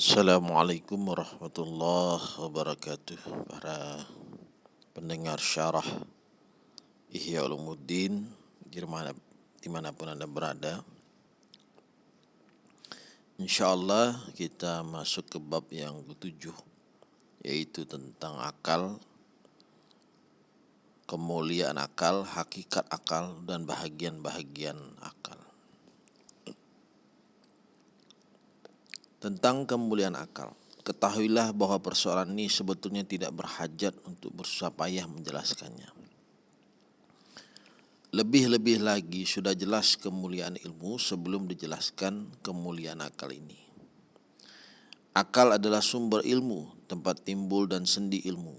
Assalamualaikum warahmatullahi wabarakatuh. Para pendengar syarah Ihya Ulumuddin di mana, Di mana pun anda berada. InsyaAllah kita masuk ke bab yang ketujuh Yaitu tentang akal Kemuliaan akal, hakikat akal, dan bahagian-bahagian akal Tentang kemuliaan akal. Ketahuilah bahwa persoalan ini sebetulnya tidak berhajat untuk bersusah payah menjelaskannya. Lebih-lebih lagi sudah jelas kemuliaan ilmu sebelum dijelaskan kemuliaan akal ini. Akal adalah sumber ilmu, tempat timbul dan sendi ilmu.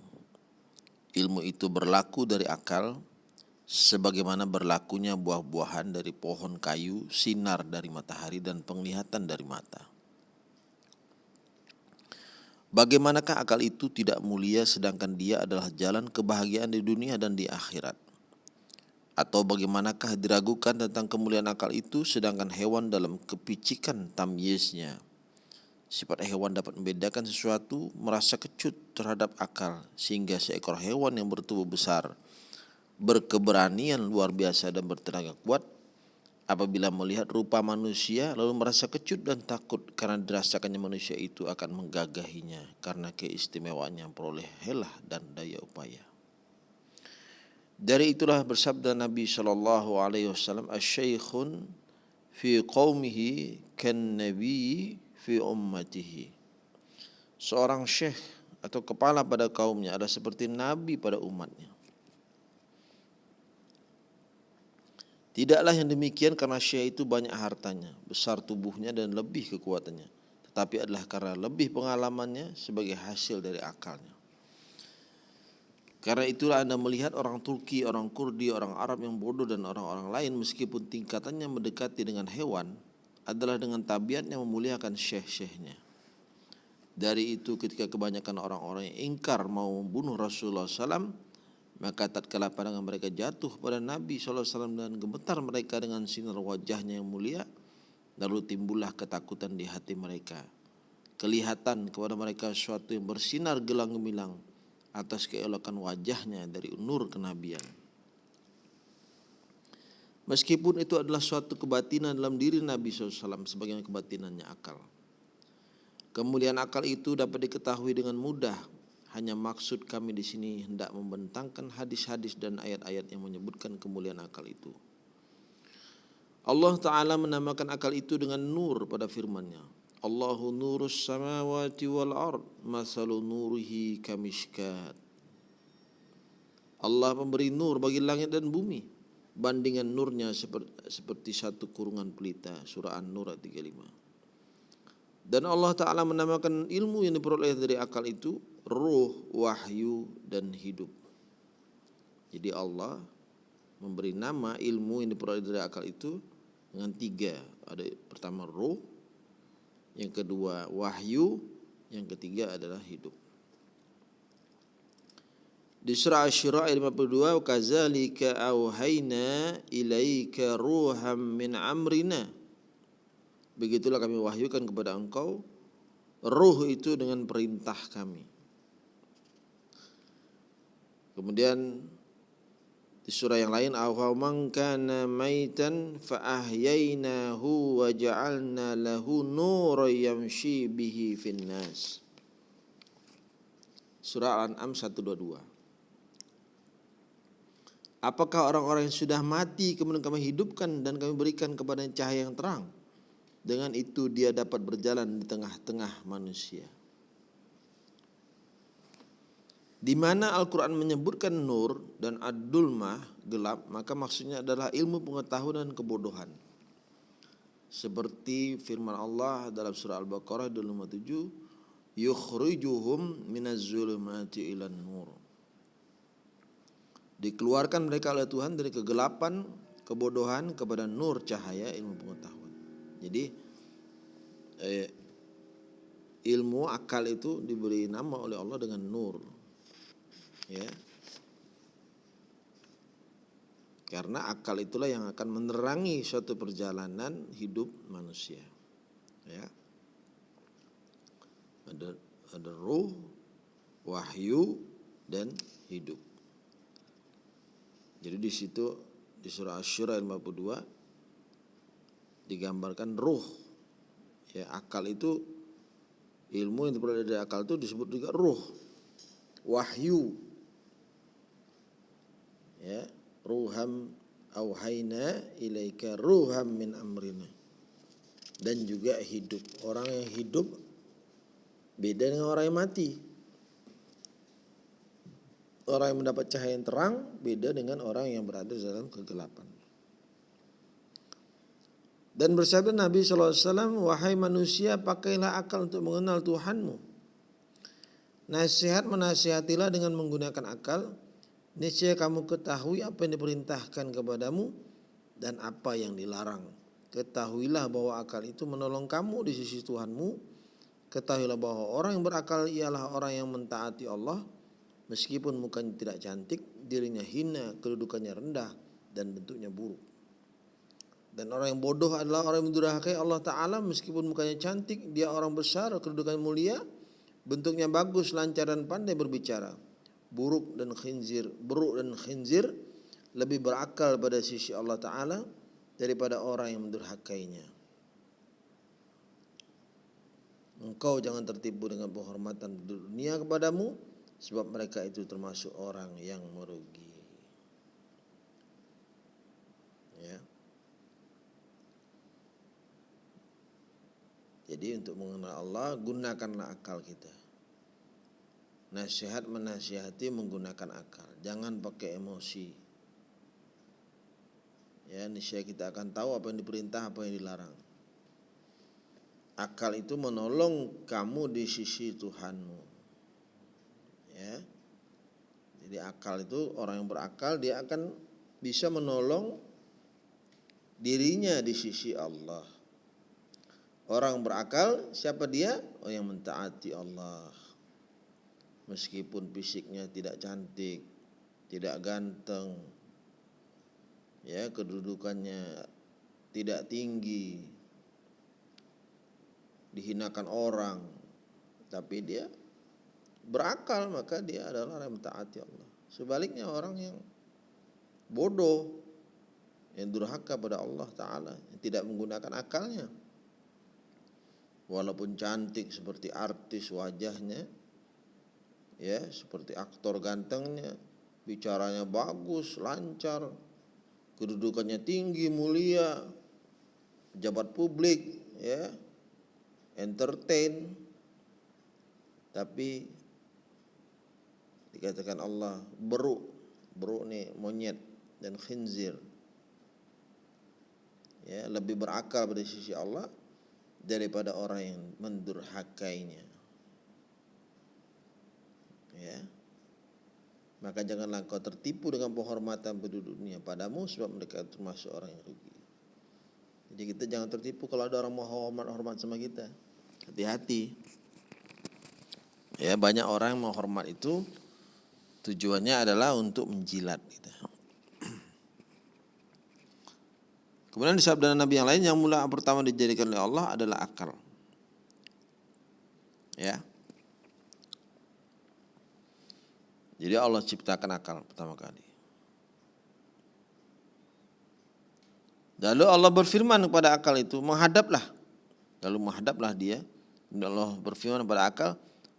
Ilmu itu berlaku dari akal, sebagaimana berlakunya buah-buahan dari pohon kayu, sinar dari matahari, dan penglihatan dari mata. Bagaimanakah akal itu tidak mulia sedangkan dia adalah jalan kebahagiaan di dunia dan di akhirat? Atau bagaimanakah diragukan tentang kemuliaan akal itu sedangkan hewan dalam kepicikan tamyiznya? Sifat hewan dapat membedakan sesuatu merasa kecut terhadap akal sehingga seekor hewan yang bertubuh besar berkeberanian luar biasa dan bertenaga kuat apabila melihat rupa manusia lalu merasa kecut dan takut karena dirasakannya manusia itu akan menggagahinya karena keistimewaannya peroleh helah dan daya upaya. Dari itulah bersabda Nabi Shallallahu Alaihi Wasallam, "Asyaikhun fi qaumihi kan nabi fi ummatihi." Seorang syekh atau kepala pada kaumnya adalah seperti nabi pada umatnya. Tidaklah yang demikian karena Syekh itu banyak hartanya, besar tubuhnya dan lebih kekuatannya. Tetapi adalah karena lebih pengalamannya sebagai hasil dari akalnya. Karena itulah Anda melihat orang Turki, orang Kurdi, orang Arab yang bodoh dan orang-orang lain meskipun tingkatannya mendekati dengan hewan adalah dengan tabiatnya memuliakan syekh-syekhnya. Dari itu ketika kebanyakan orang-orang yang ingkar mau membunuh Rasulullah SAW, maka tatkala pandangan mereka jatuh pada Nabi SAW dan gemetar mereka dengan sinar wajahnya yang mulia, lalu timbullah ketakutan di hati mereka. Kelihatan kepada mereka sesuatu yang bersinar gelang gemilang atas keelokan wajahnya dari nur kenabian. Meskipun itu adalah suatu kebatinan dalam diri Nabi SAW sebagai kebatinannya akal. Kemudian akal itu dapat diketahui dengan mudah hanya maksud kami di sini hendak membentangkan hadis-hadis dan ayat-ayat yang menyebutkan kemuliaan akal itu. Allah Ta'ala menamakan akal itu dengan nur pada firman-Nya. Allahu nurus samawati wal ard, masalu nurihi kamishkat. Allah memberi nur bagi langit dan bumi. Bandingan nurnya seperti, seperti satu kurungan pelita. Surah An-Nur 35. Dan Allah Ta'ala menamakan ilmu yang diperoleh dari akal itu Ruh, wahyu, dan hidup. Jadi Allah memberi nama ilmu yang diperoleh dari akal itu Dengan tiga. Ada pertama ruh Yang kedua wahyu Yang ketiga adalah hidup. Di surah Asy-Syura ayat 52 kazalika auhayna ilaika ruham min amrina Begitulah kami wahyukan kepada engkau Ruh itu dengan perintah kami. Kemudian di surah yang lain awaman kana maitan fa ahyaynahu wa ja'alna lahu nuran yamshi bihi finnas. Surah Al-An'am 122 Apakah orang-orang yang sudah mati kemudian kami hidupkan dan kami berikan kepada cahaya yang terang dengan itu dia dapat berjalan di tengah-tengah manusia. Di mana Al-Quran menyebutkan nur dan ad-dulmah gelap, maka maksudnya adalah ilmu pengetahuan dan kebodohan. Seperti firman Allah dalam surah Al-Baqarah 257, yukhrijuhum minaz ilan nur. Dikeluarkan mereka oleh Tuhan dari kegelapan, kebodohan kepada nur cahaya ilmu pengetahuan. Jadi eh, ilmu akal itu diberi nama oleh Allah dengan nur. Ya. Karena akal itulah yang akan menerangi suatu perjalanan hidup manusia. Ya. Ada ada ruh, wahyu dan hidup. Jadi di situ di surah Asy-Syura 52 digambarkan ruh. Ya, akal itu ilmu yang berada dari akal itu disebut juga ruh. Wahyu. Ya, ruham auhayna ilaika ruham min amrina. Dan juga hidup. Orang yang hidup beda dengan orang yang mati. Orang yang mendapat cahaya yang terang beda dengan orang yang berada dalam kegelapan. Dan bersabda Nabi SAW, wahai manusia pakailah akal untuk mengenal Tuhanmu. Nasihat menasihatilah dengan menggunakan akal. Niscaya kamu ketahui apa yang diperintahkan kepadamu dan apa yang dilarang. Ketahuilah bahwa akal itu menolong kamu di sisi Tuhanmu. Ketahuilah bahwa orang yang berakal ialah orang yang mentaati Allah. Meskipun mukanya tidak cantik, dirinya hina, kedudukannya rendah, dan bentuknya buruk. Dan orang yang bodoh adalah orang yang mendurhakai Allah Ta'ala meskipun mukanya cantik, dia orang besar, kedudukan mulia, bentuknya bagus, lancar dan pandai berbicara. Buruk dan khinzir, buruk dan khinzir lebih berakal pada sisi Allah Ta'ala daripada orang yang mendurhakainya. Engkau jangan tertipu dengan penghormatan dunia kepadamu sebab mereka itu termasuk orang yang merugi. Ya. Jadi untuk mengenal Allah gunakanlah akal kita. Nasihat menasihati menggunakan akal, jangan pakai emosi. Ya, niscaya kita akan tahu apa yang diperintah, apa yang dilarang. Akal itu menolong kamu di sisi Tuhanmu. Ya. Jadi akal itu orang yang berakal dia akan bisa menolong dirinya di sisi Allah. Orang berakal siapa dia? Oh yang mentaati Allah. Meskipun fisiknya tidak cantik, tidak ganteng, ya kedudukannya tidak tinggi, dihinakan orang, tapi dia berakal maka dia adalah orang yang mentaati Allah. Sebaliknya orang yang bodoh, yang durhaka pada Allah Taala, tidak menggunakan akalnya, walaupun cantik seperti artis wajahnya ya seperti aktor gantengnya bicaranya bagus lancar kedudukannya tinggi mulia pejabat publik ya entertain. Tapi dikatakan Allah beruk beruk nih monyet dan khinzir. Ya lebih berakal pada sisi Allah daripada orang yang mendurhakainya. Ya. Maka janganlah kau tertipu dengan penghormatan penduduk dunia padamu sebab mereka termasuk orang yang rugi. Jadi kita jangan tertipu kalau ada orang mau hormat-hormat sama kita. Hati-hati. Ya, banyak orang yang mau hormat itu tujuannya adalah untuk menjilat kita. Kemudian di sabda Nabi yang lain yang mula pertama dijadikan oleh Allah adalah akal. Ya. Jadi Allah ciptakan akal pertama kali. Lalu Allah berfirman kepada akal itu, menghadaplah. Lalu menghadaplah dia. Allah berfirman kepada akal,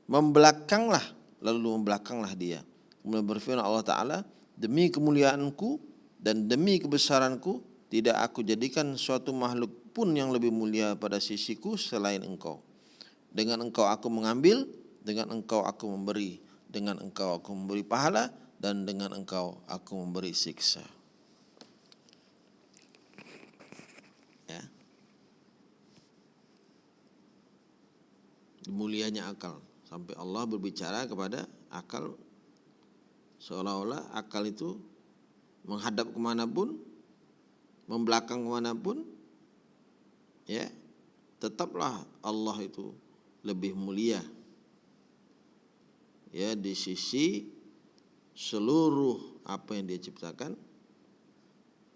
membelakanglah. Lalu membelakanglah dia. Kemudian berfirman Allah Ta'ala, demi kemuliaanku dan demi kebesaranku, tidak aku jadikan suatu makhluk pun yang lebih mulia pada sisiku selain engkau. Dengan engkau aku mengambil, dengan engkau aku memberi, dengan engkau aku memberi pahala, dan dengan engkau aku memberi siksa. Ya. Mulianya akal sampai Allah berbicara kepada akal seolah-olah akal itu menghadap ke mana pun membelakang ke mana pun ya tetaplah Allah itu lebih mulia. Ya di sisi seluruh apa yang dia ciptakan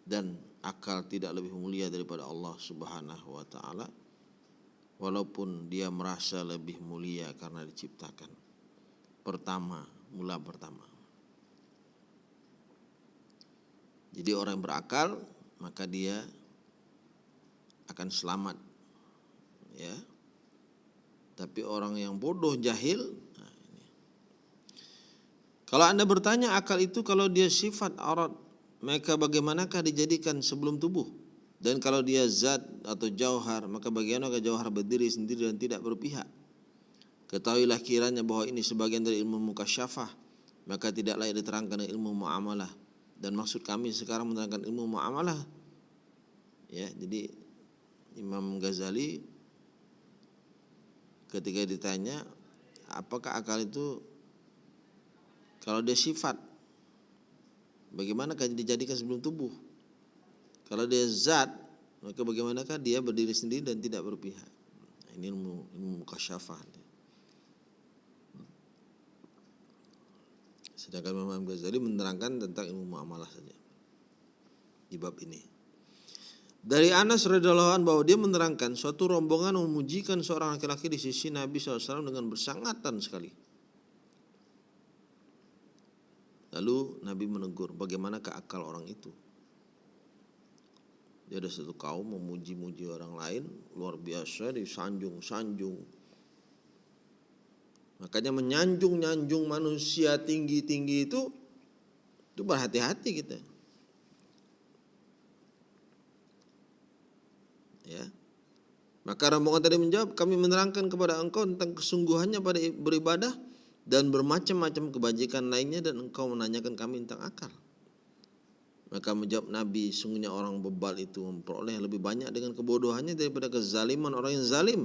dan akal tidak lebih mulia daripada Allah Subhanahu wa taala walaupun dia merasa lebih mulia karena diciptakan. Pertama mula pertama. Jadi orang yang berakal maka dia akan selamat ya. Tapi orang yang bodoh jahil nah kalau anda bertanya akal itu kalau dia sifat aurat maka bagaimanakah dijadikan sebelum tubuh? Dan kalau dia zat atau jauhar maka bagaimanakah jauhar berdiri sendiri dan tidak berpihak? Ketahuilah kiranya bahwa ini sebagian dari ilmu mukasyafah maka tidak layak diterangkan ilmu muamalah dan maksud kami sekarang menerangkan ilmu muamalah. Ya jadi Imam Ghazali ketika ditanya apakah akal itu kalau dia sifat bagaimanakah dijadikan sebelum tubuh? Kalau dia zat maka bagaimanakah dia berdiri sendiri dan tidak berpihak? Nah, ini ilmu ilmu kasyafah sedangkan Imam Ghazali menerangkan tentang ilmu muamalah saja di bab ini dari Anas radhiyallahu anhu bahwa dia menerangkan suatu rombongan memujikan seorang laki-laki di sisi Nabi SAW dengan bersangatan sekali. Lalu Nabi menegur, bagaimana akal orang itu? Dia ada satu kaum memuji-muji orang lain, luar biasa disanjung-sanjung. Makanya menyanjung-nyanjung manusia tinggi-tinggi itu, itu berhati-hati kita. ya. Maka rombongan tadi menjawab kami menerangkan kepada engkau tentang kesungguhannya pada beribadah dan bermacam-macam kebajikan lainnya dan engkau menanyakan kami tentang akal. Maka menjawab Nabi sungguhnya orang bebal itu memperoleh lebih banyak dengan kebodohannya daripada kezaliman orang yang zalim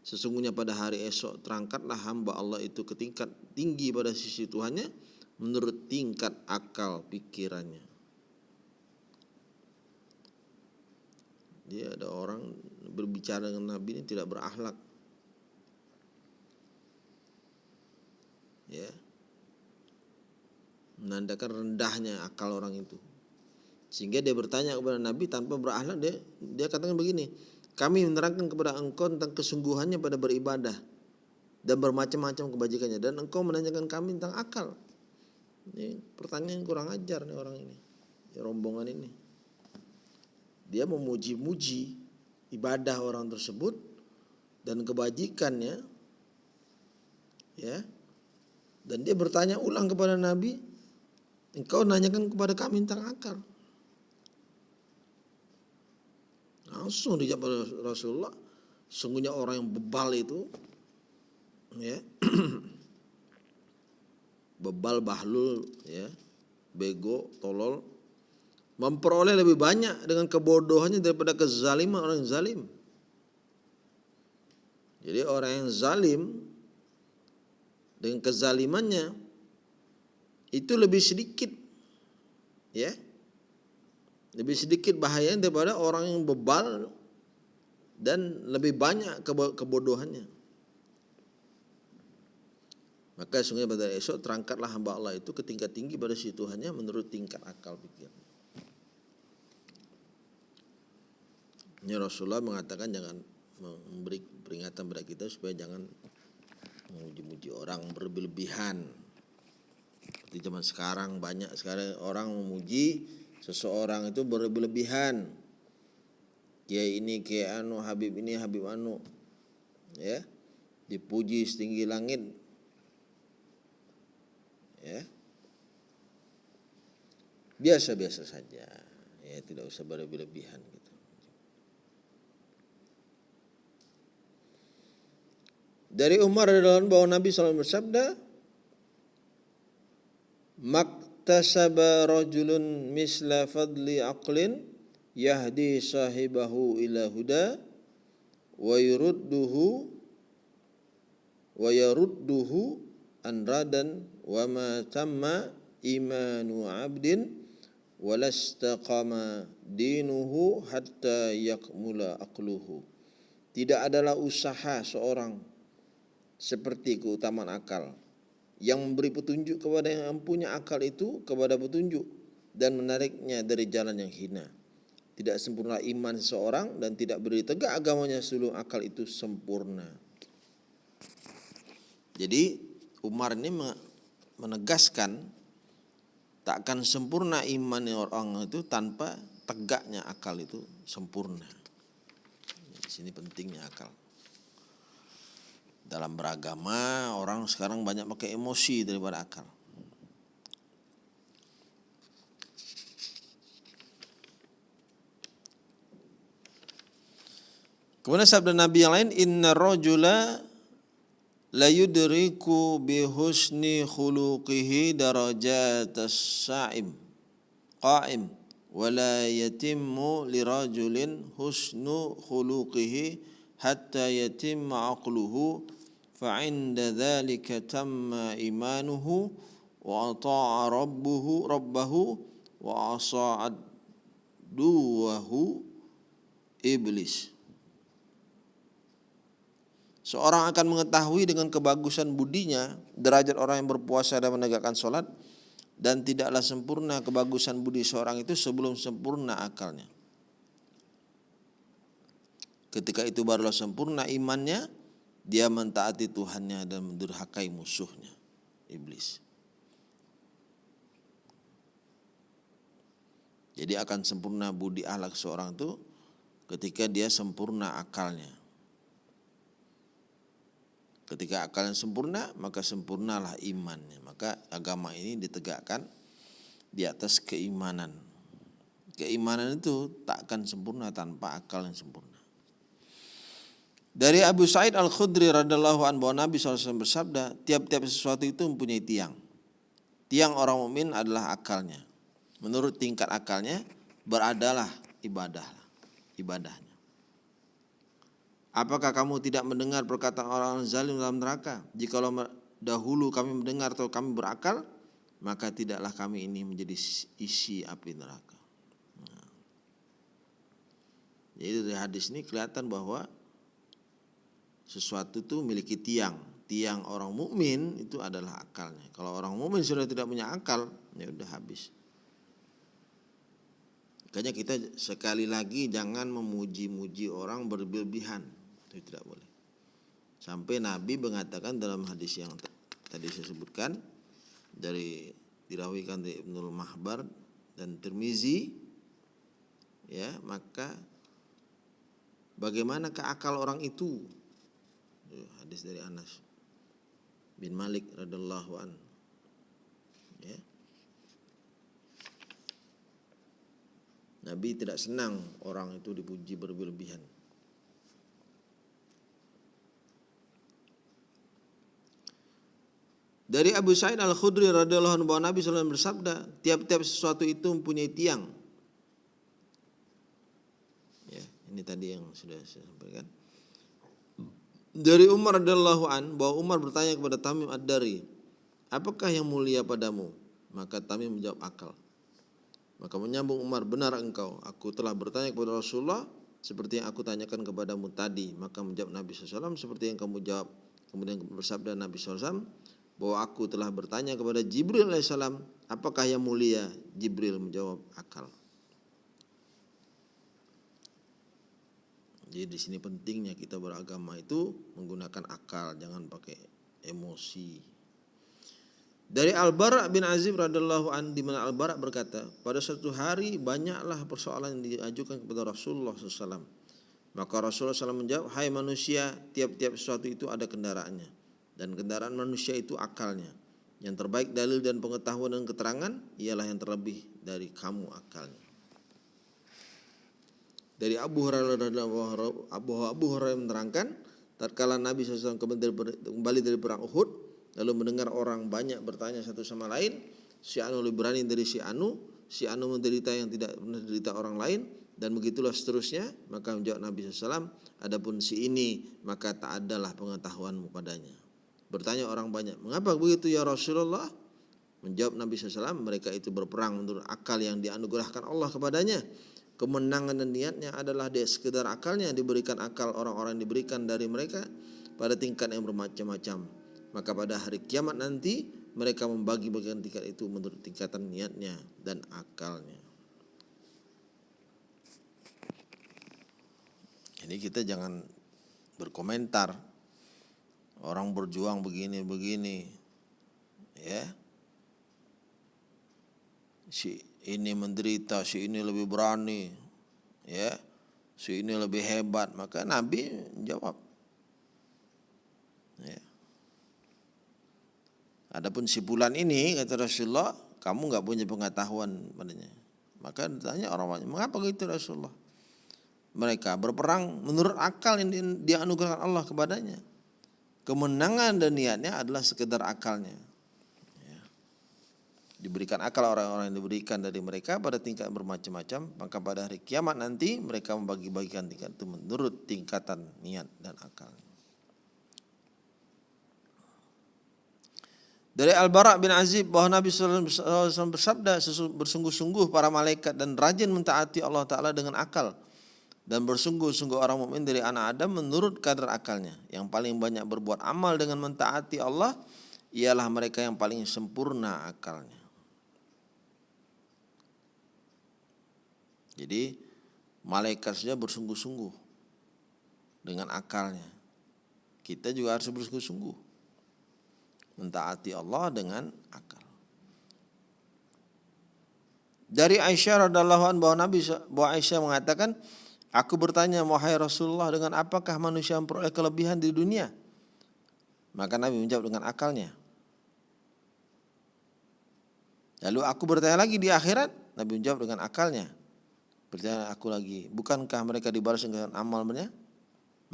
sesungguhnya pada hari esok terangkatlah hamba Allah itu ke tingkat tinggi pada sisi Tuhannya menurut tingkat akal pikirannya Dia ada orang berbicara dengan Nabi ini tidak berakhlak. Ya. Menandakan rendahnya akal orang itu. Sehingga dia bertanya kepada Nabi tanpa berakhlak dia dia katakan begini, kami menerangkan kepada engkau tentang kesungguhannya pada beribadah dan bermacam-macam kebajikannya dan engkau menanyakan kami tentang akal. Ini pertanyaan kurang ajar nih orang ini. Rombongan ini dia memuji-muji ibadah orang tersebut dan kebajikannya ya dan dia bertanya ulang kepada Nabi engkau nanyakan kepada kami tentang akal langsung dijawab Rasulullah sungguhnya orang yang bebal itu ya bebal bahlul ya bego tolol memperoleh lebih banyak dengan kebodohannya daripada kezaliman orang yang zalim. Jadi orang yang zalim dengan kezalimannya itu lebih sedikit ya. Lebih sedikit bahayanya daripada orang yang bebal dan lebih banyak kebodohannya. Maka sungguh pada esok terangkatlah hamba Allah itu ke tingkat tinggi pada si Tuhannya menurut tingkat akal pikiran. Ini Rasulullah mengatakan jangan memberi peringatan pada kita supaya jangan memuji-muji orang berlebihan. Seperti zaman sekarang banyak sekarang orang memuji seseorang itu berlebihan. Kiai ini, kiai anu, Habib ini, Habib anu. Ya. Dipuji setinggi langit. Ya. Biasa-biasa saja. Ya, tidak usah berlebihan gitu. Dari Umar radhiyallahu bahwa Nabi SAW bersabda, "Maktasaba rajulun misla fadli aqlin yahdi sahibahu ila huda wa yurudduhu wa yarudduhu an radan wa ma tamma imanu 'abdin walastaqama dinuhu hatta yakmula aqluhu." Tidak adalah usaha seorang seperti keutamaan akal yang memberi petunjuk kepada yang punya akal itu kepada petunjuk dan menariknya dari jalan yang hina tidak sempurna iman seseorang dan tidak berdiri tegak agamanya sebelum akal itu sempurna. Jadi Umar ini menegaskan takkan sempurna iman orang itu tanpa tegaknya akal itu sempurna. Di sini pentingnya akal. Dalam beragama orang sekarang banyak pakai emosi daripada akal. Kemudian sabda Nabi yang lain, Inna rajula la yudriku bi husni khuluqihi darajatas sa'im qa'im wa la yatimmu li rajulin husnu khuluqihi hatta yatimma aqluhu tamma imanuhu wa ata'a rabbuhu rabbahu wa asa'ad duwahu iblis Seorang akan mengetahui dengan kebagusan budinya derajat orang yang berpuasa dan menegakkan sholat dan tidaklah sempurna kebagusan budi seorang itu sebelum sempurna akalnya. Ketika itu barulah sempurna imannya, dia mentaati Tuhannya dan mendurhakai musuhnya, iblis. Jadi akan sempurna budi ahlak seorang itu ketika dia sempurna akalnya. Ketika akalnya sempurna, maka sempurnalah imannya. Maka agama ini ditegakkan di atas keimanan. Keimanan itu tak akan sempurna tanpa akal yang sempurna. Dari Abu Sa'id Al-Khudri radhiallahu anhu bahwa Nabi SAW bersabda, tiap-tiap sesuatu itu mempunyai tiang. Tiang orang mukmin adalah akalnya. Menurut tingkat akalnya beradalah ibadah, ibadahnya. Apakah kamu tidak mendengar perkataan orang zalim dalam neraka? Jikalau dahulu kami mendengar atau kami berakal, maka tidaklah kami ini menjadi isi api neraka. Nah. Jadi dari hadis ini kelihatan bahwa sesuatu itu memiliki tiang. Tiang orang mukmin itu adalah akalnya. Kalau orang mukmin sudah tidak punya akal, ya udah habis. Makanya kita sekali lagi jangan memuji-muji orang berlebihan itu tidak boleh. Sampai Nabi mengatakan dalam hadis yang tadi saya sebutkan dari dirawikan dari Ibnul Mahbar dan Tirmizi ya maka bagaimanakah akal orang itu hadis dari Anas bin Malik radhiallahu an ya Nabi tidak senang orang itu dipuji berlebihan Dari Abu Sa'id Al-Khudri radhiyallahu anhu bahwa Nabi SAW bersabda, tiap-tiap sesuatu itu mempunyai tiang. Ya, ini tadi yang sudah saya sampaikan. Dari Umar radhiyallahu an bahwa Umar bertanya kepada Tamim Ad-Dari, "Apakah yang mulia padamu?" Maka Tamim menjawab akal. Maka menyambung Umar, "Benar engkau, aku telah bertanya kepada Rasulullah seperti yang aku tanyakan kepadamu tadi." Maka menjawab Nabi SAW seperti yang kamu jawab. Kemudian bersabda Nabi SAW, bahwa aku telah bertanya kepada Jibril alaihissalam, apakah yang mulia? Jibril menjawab akal. Jadi di sini pentingnya kita beragama itu menggunakan akal, jangan pakai emosi. Dari Al-Bara bin Azib radhiallahu an di mana Al-Bara berkata, pada suatu hari banyaklah persoalan yang diajukan kepada Rasulullah SAW. Maka Rasulullah SAW menjawab, Hai manusia, tiap-tiap sesuatu itu ada kendaraannya dan kendaraan manusia itu akalnya. Yang terbaik dalil dan pengetahuan dan keterangan ialah yang terlebih dari kamu akalnya. Dari Abu Hurairah Abu Abu Hurairah menerangkan, tatkala Nabi SAW kembali dari perang Uhud, lalu mendengar orang banyak bertanya satu sama lain, si Anu lebih berani dari si Anu, si Anu menderita yang tidak pernah derita orang lain, dan begitulah seterusnya maka menjawab Nabi SAW adapun si ini maka tak adalah pengetahuanmu padanya Bertanya orang banyak, mengapa begitu ya Rasulullah? Menjawab Nabi SAW, mereka itu berperang menurut akal yang dianugerahkan Allah kepadanya. Kemenangan dan niatnya adalah dia sekedar akalnya diberikan akal orang-orang diberikan dari mereka pada tingkat yang bermacam-macam. Maka pada hari kiamat nanti mereka membagi bagian tingkat itu menurut tingkatan niatnya dan akalnya. Jadi kita jangan berkomentar orang berjuang begini begini ya si ini menderita si ini lebih berani ya si ini lebih hebat maka Nabi jawab ya. Adapun si bulan ini kata Rasulullah kamu nggak punya pengetahuan padanya maka ditanya orang mengapa gitu Rasulullah mereka berperang menurut akal yang dia anugerahkan Allah kepadanya. Kemenangan dan niatnya adalah sekedar akalnya. Diberikan akal orang-orang yang diberikan dari mereka pada tingkat bermacam-macam, maka pada hari kiamat nanti mereka membagi-bagikan tingkat itu menurut tingkatan niat dan akal. Dari Al-Bara' bin Azib bahwa Nabi SAW bersabda bersungguh-sungguh para malaikat dan rajin mentaati Allah Ta'ala dengan akal dan bersungguh-sungguh orang mukmin dari anak Adam menurut kadar akalnya. Yang paling banyak berbuat amal dengan mentaati Allah ialah mereka yang paling sempurna akalnya. Jadi malaikat saja bersungguh-sungguh dengan akalnya. Kita juga harus bersungguh-sungguh mentaati Allah dengan akal. Dari Aisyah radhiallahu anha bahwa Nabi bahwa Aisyah mengatakan Aku bertanya, wahai Rasulullah, dengan apakah manusia memperoleh kelebihan di dunia? Maka Nabi menjawab dengan akalnya. Lalu aku bertanya lagi di akhirat, Nabi menjawab dengan akalnya. Bertanya aku lagi, bukankah mereka dibalas dengan amalnya?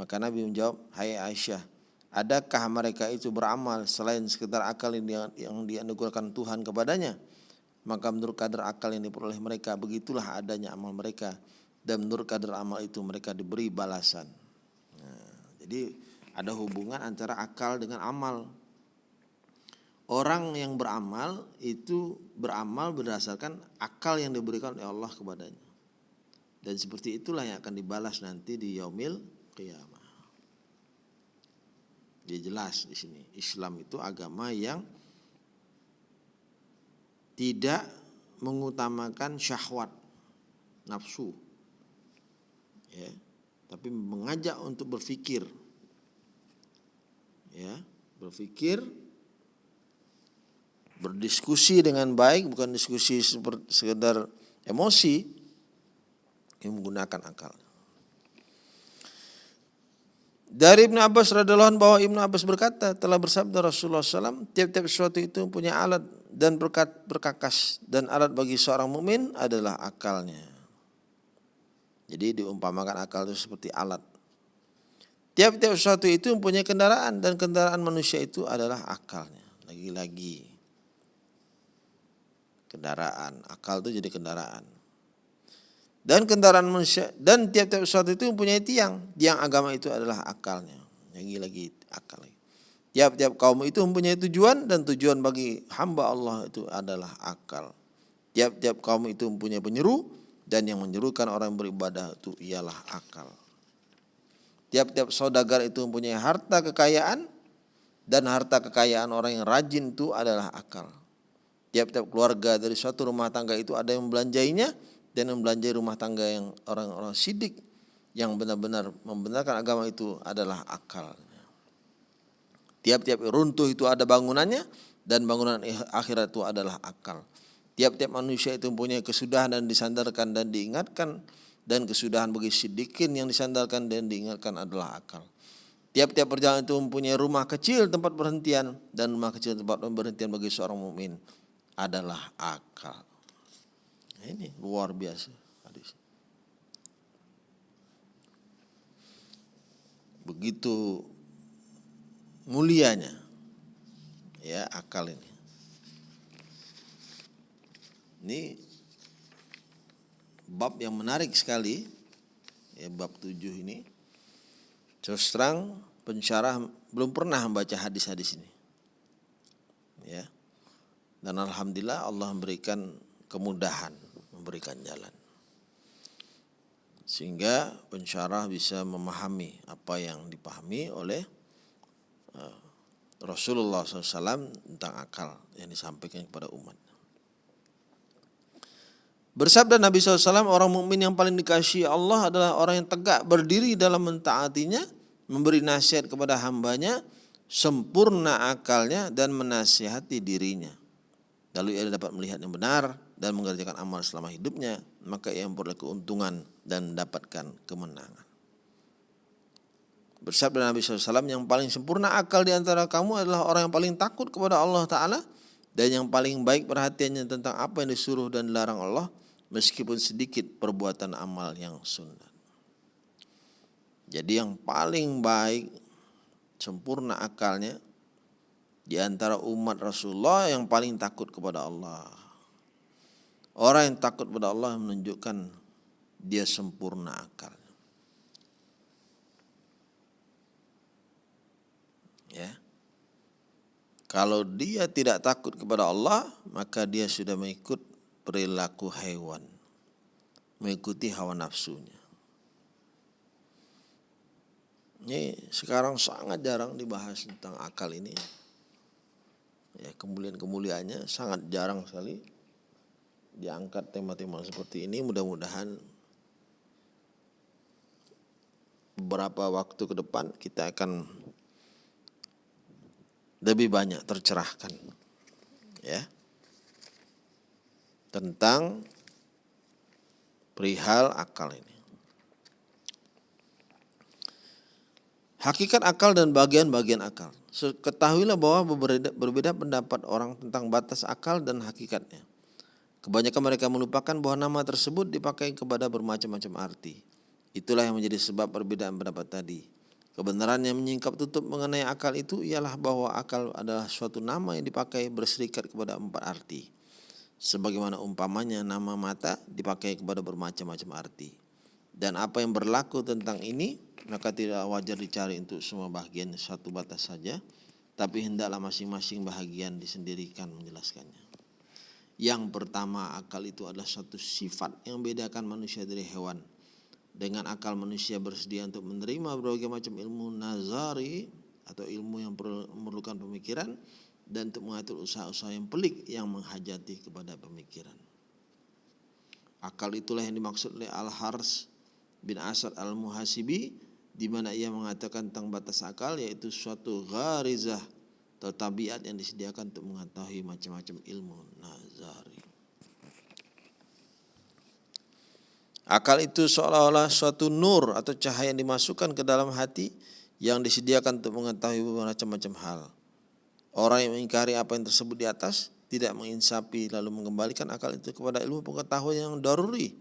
Maka Nabi menjawab, hai Aisyah, adakah mereka itu beramal selain sekedar akal yang, yang dianugerahkan Tuhan kepadanya? Maka menurut kadar akal yang diperoleh mereka, begitulah adanya amal mereka dan menurut kadar amal itu mereka diberi balasan. Nah, jadi ada hubungan antara akal dengan amal. Orang yang beramal itu beramal berdasarkan akal yang diberikan oleh Allah kepadanya. Dan seperti itulah yang akan dibalas nanti di yaumil qiyamah. Dia jelas di sini. Islam itu agama yang tidak mengutamakan syahwat nafsu ya tapi mengajak untuk berpikir ya berpikir berdiskusi dengan baik bukan diskusi sekedar emosi yang menggunakan akal dari Ibnu Abbas radhiallahu anhu bahwa Ibnu Abbas berkata telah bersabda Rasulullah SAW tiap-tiap sesuatu itu punya alat dan berkat berkakas dan alat bagi seorang mukmin adalah akalnya. Jadi diumpamakan akal itu seperti alat. Tiap-tiap sesuatu itu mempunyai kendaraan dan kendaraan manusia itu adalah akalnya. Lagi-lagi kendaraan, akal itu jadi kendaraan. Dan kendaraan manusia dan tiap-tiap sesuatu itu mempunyai tiang. Tiang agama itu adalah akalnya. Lagi-lagi akal. Tiap-tiap kaum itu mempunyai tujuan dan tujuan bagi hamba Allah itu adalah akal. Tiap-tiap kaum itu mempunyai penyeru dan yang menyerukan orang yang beribadah itu ialah akal. Tiap-tiap saudagar itu mempunyai harta kekayaan dan harta kekayaan orang yang rajin itu adalah akal. Tiap-tiap keluarga dari suatu rumah tangga itu ada yang membelanjainya dan membelanjai rumah tangga yang orang-orang sidik yang benar-benar membenarkan agama itu adalah akal. Tiap-tiap runtuh itu ada bangunannya dan bangunan akhirat itu adalah akal. Tiap-tiap manusia itu mempunyai kesudahan dan disandarkan dan diingatkan dan kesudahan bagi sidikin yang disandarkan dan diingatkan adalah akal. Tiap-tiap perjalanan itu mempunyai rumah kecil tempat berhentian dan rumah kecil tempat berhentian bagi seorang mukmin adalah akal. Ini luar biasa hadis. Begitu mulianya ya akal ini. Ini bab yang menarik sekali ya bab tujuh ini. Terus terang pensyarah belum pernah membaca hadis-hadis ini. Ya. Dan alhamdulillah Allah memberikan kemudahan, memberikan jalan. Sehingga pensyarah bisa memahami apa yang dipahami oleh uh, Rasulullah SAW tentang akal yang disampaikan kepada umat. Bersabda Nabi SAW, orang mukmin yang paling dikasihi Allah adalah orang yang tegak berdiri dalam mentaatinya, memberi nasihat kepada hambanya, sempurna akalnya dan menasihati dirinya. Lalu ia dapat melihat yang benar dan mengerjakan amal selama hidupnya, maka ia memperoleh keuntungan dan mendapatkan kemenangan. Bersabda Nabi SAW, yang paling sempurna akal di antara kamu adalah orang yang paling takut kepada Allah Ta'ala dan yang paling baik perhatiannya tentang apa yang disuruh dan dilarang Allah meskipun sedikit perbuatan amal yang sunat. Jadi yang paling baik sempurna akalnya di antara umat Rasulullah yang paling takut kepada Allah. Orang yang takut kepada Allah menunjukkan dia sempurna akal. Ya. Kalau dia tidak takut kepada Allah, maka dia sudah mengikut perilaku hewan, mengikuti hawa nafsunya. Ini sekarang sangat jarang dibahas tentang akal ini. Ya, kemuliaan-kemuliaannya sangat jarang sekali diangkat tema-tema seperti ini. Mudah-mudahan beberapa waktu ke depan kita akan lebih banyak tercerahkan. Ya tentang perihal akal ini. Hakikat akal dan bagian-bagian akal. Ketahuilah bahwa berbeda, berbeda pendapat orang tentang batas akal dan hakikatnya. Kebanyakan mereka melupakan bahwa nama tersebut dipakai kepada bermacam-macam arti. Itulah yang menjadi sebab perbedaan pendapat tadi. Kebenaran yang menyingkap tutup mengenai akal itu ialah bahwa akal adalah suatu nama yang dipakai berserikat kepada empat arti sebagaimana umpamanya nama mata dipakai kepada bermacam-macam arti. Dan apa yang berlaku tentang ini maka tidak wajar dicari untuk semua bagian satu batas saja, tapi hendaklah masing-masing bahagian disendirikan menjelaskannya. Yang pertama akal itu adalah suatu sifat yang membedakan manusia dari hewan. Dengan akal manusia bersedia untuk menerima berbagai macam ilmu nazari atau ilmu yang memerlukan pemikiran dan untuk mengatur usaha-usaha yang pelik yang menghajati kepada pemikiran. Akal itulah yang dimaksud oleh Al-Hars bin Asad Al-Muhasibi di mana ia mengatakan tentang batas akal yaitu suatu gharizah atau tabiat yang disediakan untuk mengetahui macam-macam ilmu nazari. Akal itu seolah-olah suatu nur atau cahaya yang dimasukkan ke dalam hati yang disediakan untuk mengetahui macam-macam hal. Orang yang mengingkari apa yang tersebut di atas tidak menginsapi lalu mengembalikan akal itu kepada ilmu pengetahuan yang daruri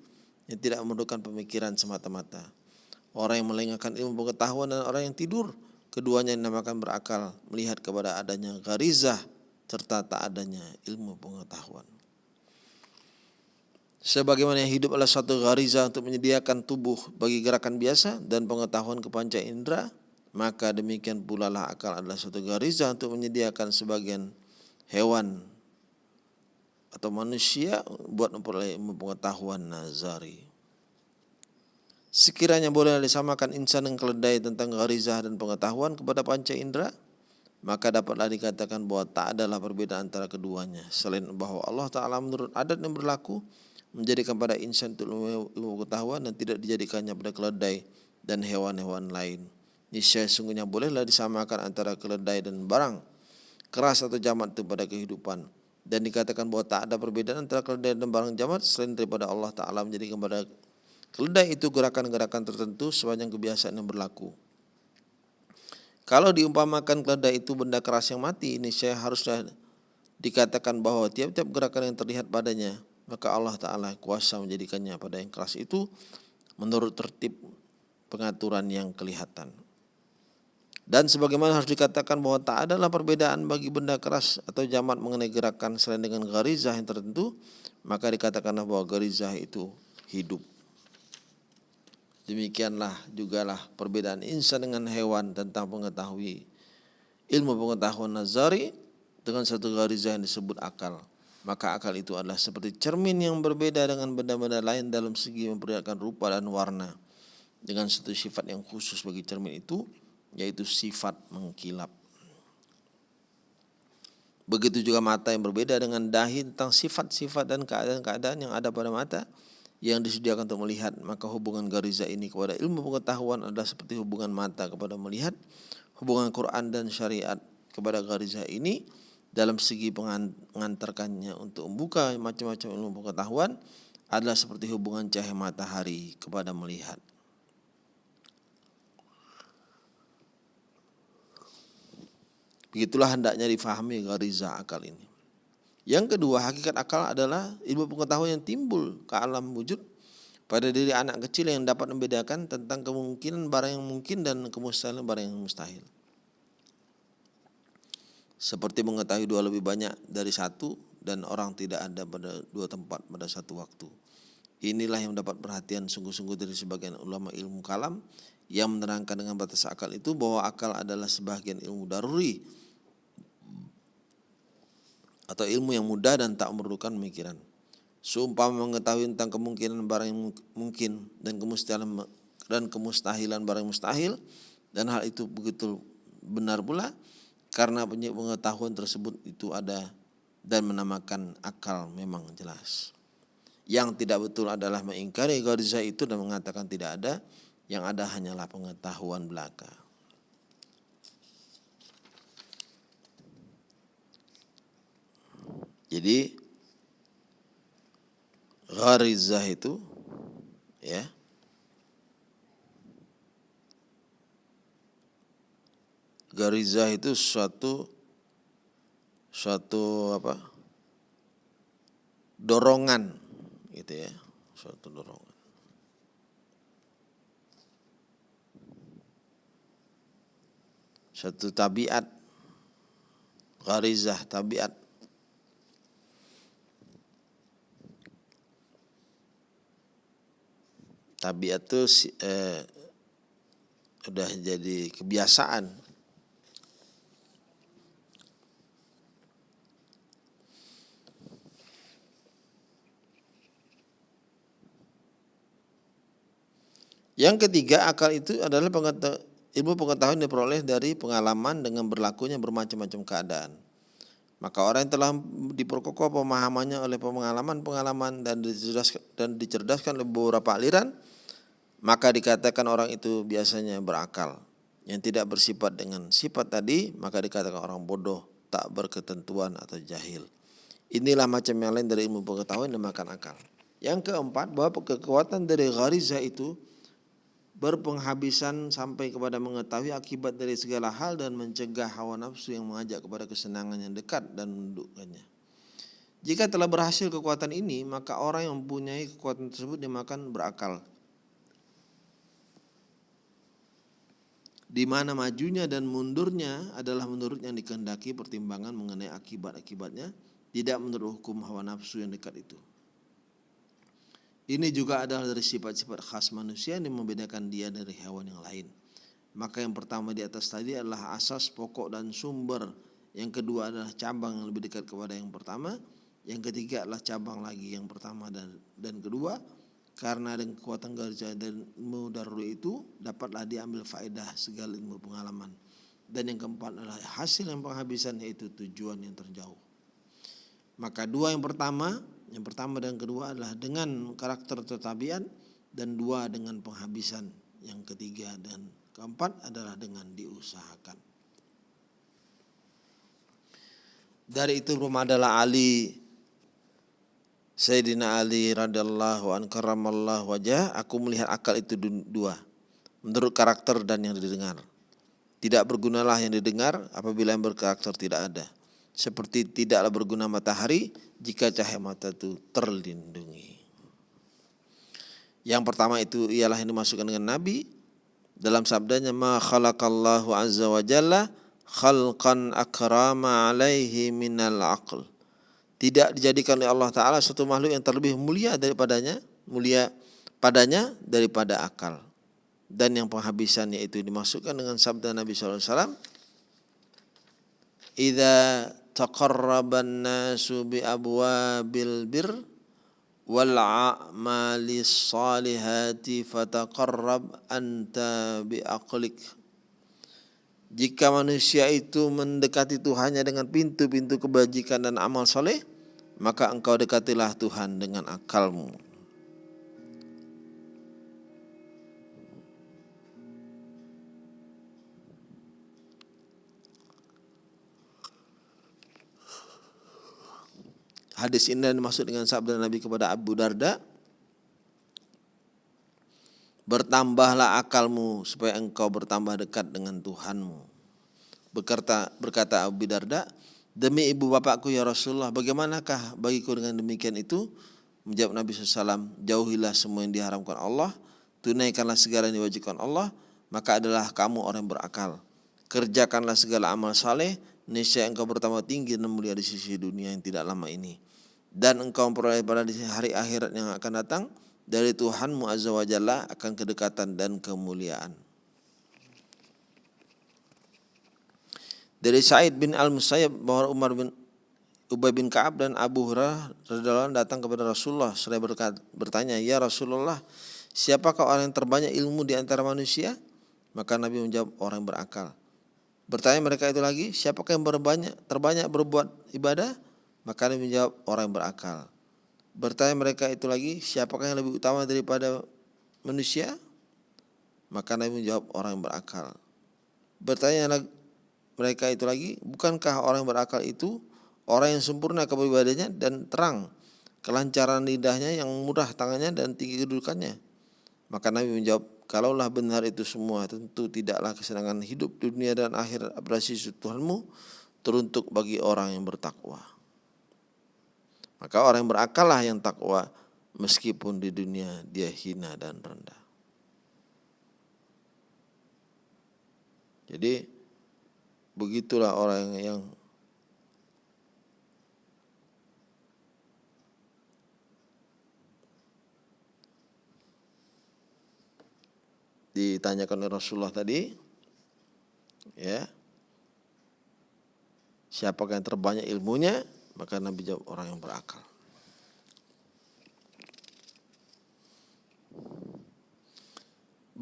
yang tidak memerlukan pemikiran semata-mata. Orang yang melengahkan ilmu pengetahuan dan orang yang tidur keduanya dinamakan berakal melihat kepada adanya garizah serta tak adanya ilmu pengetahuan. Sebagaimana hidup adalah satu gariza untuk menyediakan tubuh bagi gerakan biasa dan pengetahuan kepanca indera, maka demikian pula lah akal adalah suatu gariza untuk menyediakan sebagian hewan atau manusia buat memperoleh pengetahuan nazari. Sekiranya boleh disamakan insan yang keledai tentang garizah dan pengetahuan kepada panca indera, maka dapatlah dikatakan bahwa tak adalah perbedaan antara keduanya. Selain bahwa Allah Ta'ala menurut adat yang berlaku, menjadikan pada insan itu ilmu pengetahuan dan tidak dijadikannya pada keledai dan hewan-hewan lain niscaya sungguhnya bolehlah disamakan antara keledai dan barang keras atau jamat itu pada kehidupan dan dikatakan bahwa tak ada perbedaan antara keledai dan barang jamat selain daripada Allah Ta'ala menjadikan pada keledai itu gerakan-gerakan tertentu sepanjang kebiasaan yang berlaku. Kalau diumpamakan keledai itu benda keras yang mati, ini saya haruslah dikatakan bahwa tiap-tiap gerakan yang terlihat padanya, maka Allah Ta'ala kuasa menjadikannya pada yang keras itu menurut tertib pengaturan yang kelihatan. Dan sebagaimana harus dikatakan bahwa tak adalah perbedaan bagi benda keras atau jamat mengenai gerakan selain dengan garizah yang tertentu, maka dikatakanlah bahwa garizah itu hidup. Demikianlah jugalah perbedaan insan dengan hewan tentang pengetahui ilmu pengetahuan nazari dengan satu garizah yang disebut akal. Maka akal itu adalah seperti cermin yang berbeda dengan benda-benda lain dalam segi memperlihatkan rupa dan warna. Dengan satu sifat yang khusus bagi cermin itu, yaitu sifat mengkilap. Begitu juga mata yang berbeda dengan dahi tentang sifat-sifat dan keadaan-keadaan yang ada pada mata yang disediakan untuk melihat. Maka hubungan gariza ini kepada ilmu pengetahuan adalah seperti hubungan mata kepada melihat. Hubungan Quran dan syariat kepada gariza ini dalam segi mengantarkannya untuk membuka macam-macam ilmu pengetahuan adalah seperti hubungan cahaya matahari kepada melihat. Begitulah hendaknya difahami gariza akal ini. Yang kedua, hakikat akal adalah ilmu pengetahuan yang timbul ke alam wujud pada diri anak kecil yang dapat membedakan tentang kemungkinan barang yang mungkin dan kemustahilan barang yang mustahil. Seperti mengetahui dua lebih banyak dari satu dan orang tidak ada pada dua tempat pada satu waktu. Inilah yang mendapat perhatian sungguh-sungguh dari sebagian ulama ilmu kalam yang menerangkan dengan batas akal itu bahwa akal adalah sebagian ilmu daruri atau ilmu yang mudah dan tak memerlukan pemikiran. Seumpama mengetahui tentang kemungkinan barang yang mungkin dan kemustahilan dan kemustahilan barang yang mustahil dan hal itu begitu benar pula karena pengetahuan tersebut itu ada dan menamakan akal memang jelas. Yang tidak betul adalah mengingkari gariza itu dan mengatakan tidak ada, yang ada hanyalah pengetahuan belaka. Jadi gharizah itu ya garizah itu suatu suatu apa? Dorongan gitu ya suatu dorongan. Satu tabiat garizah tabiat tabiat itu eh, udah jadi kebiasaan Yang ketiga akal itu adalah ilmu pengetahuan diperoleh dari pengalaman dengan berlakunya bermacam-macam keadaan. Maka orang yang telah diperkokoh pemahamannya oleh pengalaman-pengalaman dan dicerdaskan oleh beberapa aliran, maka dikatakan orang itu biasanya berakal. Yang tidak bersifat dengan sifat tadi, maka dikatakan orang bodoh, tak berketentuan atau jahil. Inilah macam yang lain dari ilmu pengetahuan yang makan akal. Yang keempat, bahwa kekuatan dari gharizah itu berpenghabisan sampai kepada mengetahui akibat dari segala hal dan mencegah hawa nafsu yang mengajak kepada kesenangan yang dekat dan menundukkannya. Jika telah berhasil kekuatan ini, maka orang yang mempunyai kekuatan tersebut dimakan berakal. Di mana majunya dan mundurnya adalah menurut yang dikehendaki pertimbangan mengenai akibat-akibatnya, tidak menurut hukum hawa nafsu yang dekat itu. Ini juga adalah dari sifat-sifat khas manusia yang membedakan dia dari hewan yang lain. Maka yang pertama di atas tadi adalah asas pokok dan sumber. Yang kedua adalah cabang yang lebih dekat kepada yang pertama. Yang ketiga adalah cabang lagi yang pertama dan dan kedua. Karena dengan kekuatan garja dan ilmu itu dapatlah diambil faedah segala ilmu pengalaman. Dan yang keempat adalah hasil yang penghabisan yaitu tujuan yang terjauh. Maka dua yang pertama yang pertama dan kedua adalah dengan karakter tetabian dan dua dengan penghabisan. Yang ketiga dan keempat adalah dengan diusahakan. Dari itu rumah adalah Ali Sayyidina Ali radhiyallahu an karamallahu wajah aku melihat akal itu dua menurut karakter dan yang didengar. Tidak bergunalah yang didengar apabila yang berkarakter tidak ada seperti tidaklah berguna matahari jika cahaya mata itu terlindungi. Yang pertama itu ialah yang dimasukkan dengan Nabi dalam sabdanya ma khalaqallahu azza wa jalla khalqan akrama alaihi minal aql. Tidak dijadikan oleh Allah taala satu makhluk yang terlebih mulia daripadanya, mulia padanya daripada akal. Dan yang penghabisannya itu dimasukkan dengan sabda Nabi wasallam Idza taqarraban nasu bi abwabil bir wal a'mali salihati fataqarrab anta bi aqlik jika manusia itu mendekati Tuhannya dengan pintu-pintu kebajikan dan amal soleh, maka engkau dekatilah Tuhan dengan akalmu. Hadis ini dimaksud dengan sabda Nabi kepada Abu Darda, Bertambahlah akalmu supaya engkau bertambah dekat dengan Tuhanmu. Berkata, berkata Abu Darda, demi ibu bapakku ya Rasulullah, bagaimanakah bagiku dengan demikian itu? Menjawab Nabi SAW, jauhilah semua yang diharamkan Allah, tunaikanlah segala yang diwajibkan Allah, maka adalah kamu orang yang berakal. Kerjakanlah segala amal saleh, niscaya engkau bertambah tinggi dan mulia di sisi dunia yang tidak lama ini. Dan engkau memperoleh pada hari akhirat yang akan datang, dari Tuhanmu Azza wa Jalla akan kedekatan dan kemuliaan. Dari Said bin Al-Musayyab bahwa Umar bin Ubay bin Ka'ab dan Abu Hurairah datang kepada Rasulullah seraya bertanya, "Ya Rasulullah, siapakah orang yang terbanyak ilmu di antara manusia?" Maka Nabi menjawab, "Orang yang berakal." Bertanya mereka itu lagi, "Siapakah yang berbanyak terbanyak berbuat ibadah?" Maka Nabi menjawab, "Orang yang berakal." Bertanya mereka itu lagi, siapakah yang lebih utama daripada manusia? Maka Nabi menjawab orang yang berakal. Bertanya mereka itu lagi, bukankah orang yang berakal itu orang yang sempurna kepribadiannya dan terang, kelancaran lidahnya yang mudah tangannya dan tinggi kedudukannya? Maka Nabi menjawab, kalaulah benar itu semua, tentu tidaklah kesenangan hidup dunia dan akhir abrasi Tuhanmu teruntuk bagi orang yang bertakwa. Maka orang yang berakal lah yang takwa meskipun di dunia dia hina dan rendah. Jadi begitulah orang yang ditanyakan oleh Rasulullah tadi ya siapakah yang terbanyak ilmunya maka Nabi jawab orang yang berakal.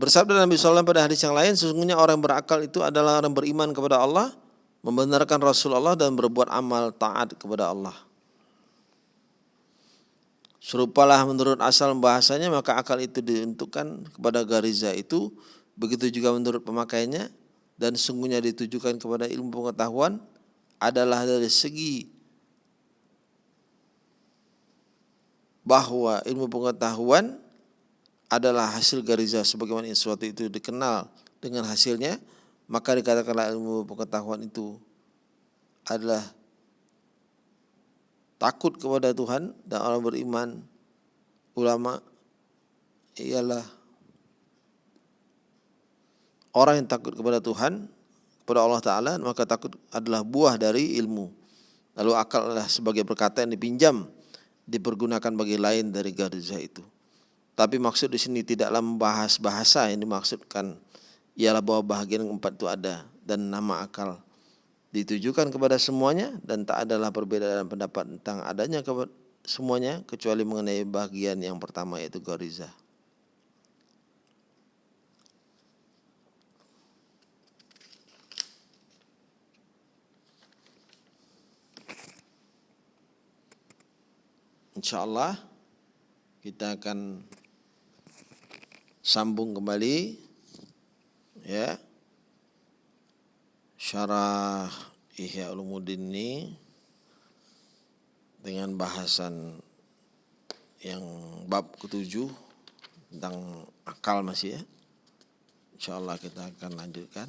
Bersabda Nabi SAW pada hadis yang lain, sesungguhnya orang berakal itu adalah orang beriman kepada Allah, membenarkan Rasulullah dan berbuat amal taat kepada Allah. Serupalah menurut asal bahasanya maka akal itu diuntukkan kepada gariza itu, begitu juga menurut pemakainya dan sungguhnya ditujukan kepada ilmu pengetahuan adalah dari segi bahwa ilmu pengetahuan adalah hasil gariza sebagaimana sesuatu itu dikenal dengan hasilnya maka dikatakanlah ilmu pengetahuan itu adalah takut kepada Tuhan dan orang beriman ulama ialah orang yang takut kepada Tuhan kepada Allah Ta'ala maka takut adalah buah dari ilmu lalu akal adalah sebagai perkataan dipinjam dipergunakan bagi lain dari gariza itu. Tapi maksud di sini tidaklah membahas bahasa yang dimaksudkan ialah bahwa bahagian keempat itu ada dan nama akal ditujukan kepada semuanya dan tak adalah perbedaan pendapat tentang adanya semuanya kecuali mengenai bagian yang pertama yaitu gariza. insya Allah kita akan sambung kembali ya. Syarah Ihya Ulumuddin ini dengan bahasan yang bab ketujuh tentang akal masih ya. Insya Allah kita akan lanjutkan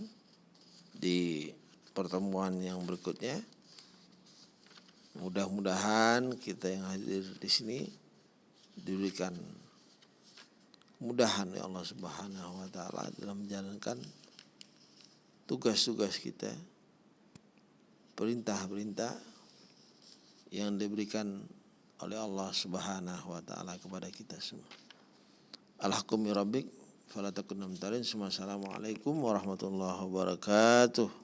di pertemuan yang berikutnya. Mudah-mudahan kita yang hadir di sini diberikan mudahan ya Allah Subhanahu wa taala dalam menjalankan tugas-tugas kita perintah-perintah yang diberikan oleh Allah Subhanahu wa taala kepada kita semua. Alhaqum rabbik fala takunna Assalamualaikum warahmatullahi wabarakatuh.